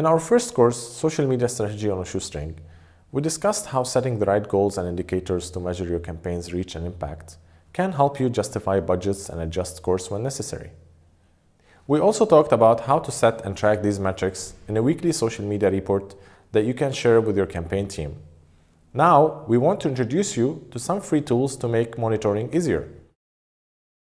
In our first course, Social Media Strategy on a Shoestring, we discussed how setting the right goals and indicators to measure your campaign's reach and impact can help you justify budgets and adjust course when necessary. We also talked about how to set and track these metrics in a weekly social media report that you can share with your campaign team. Now, we want to introduce you to some free tools to make monitoring easier.